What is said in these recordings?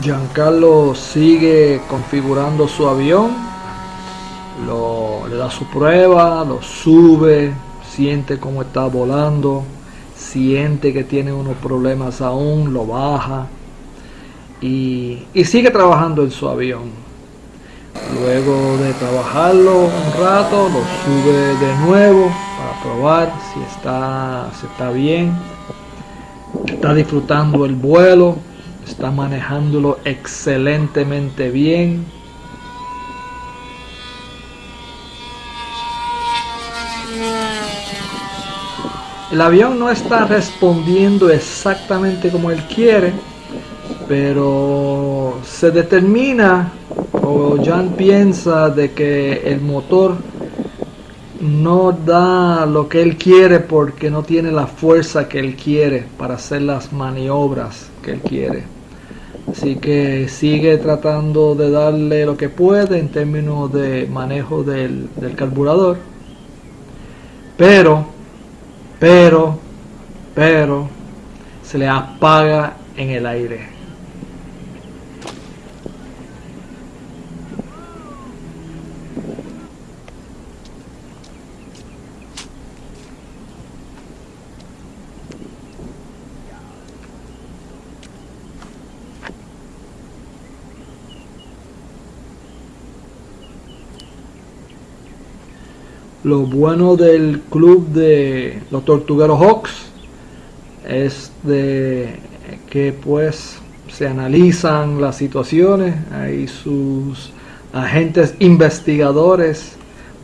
Giancarlo sigue configurando su avión, lo, le da su prueba, lo sube, siente cómo está volando, siente que tiene unos problemas aún, lo baja y, y sigue trabajando en su avión. Luego de trabajarlo un rato, lo sube de nuevo para probar si está, si está bien, está disfrutando el vuelo, está manejándolo excelentemente bien. El avión no está respondiendo exactamente como él quiere, pero se determina o Jan piensa de que el motor no da lo que él quiere porque no tiene la fuerza que él quiere para hacer las maniobras que él quiere. Así que sigue tratando de darle lo que puede en términos de manejo del, del carburador. Pero, pero, pero, se le apaga en el aire. Lo bueno del club de los Tortugueros Hawks es de que pues se analizan las situaciones, hay sus agentes investigadores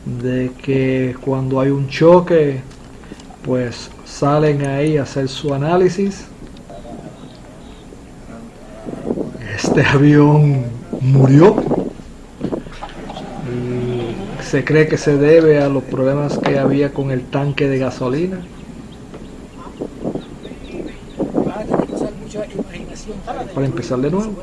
de que cuando hay un choque pues salen ahí a hacer su análisis. Este avión murió se cree que se debe a los problemas que había con el tanque de gasolina. Para empezar de nuevo.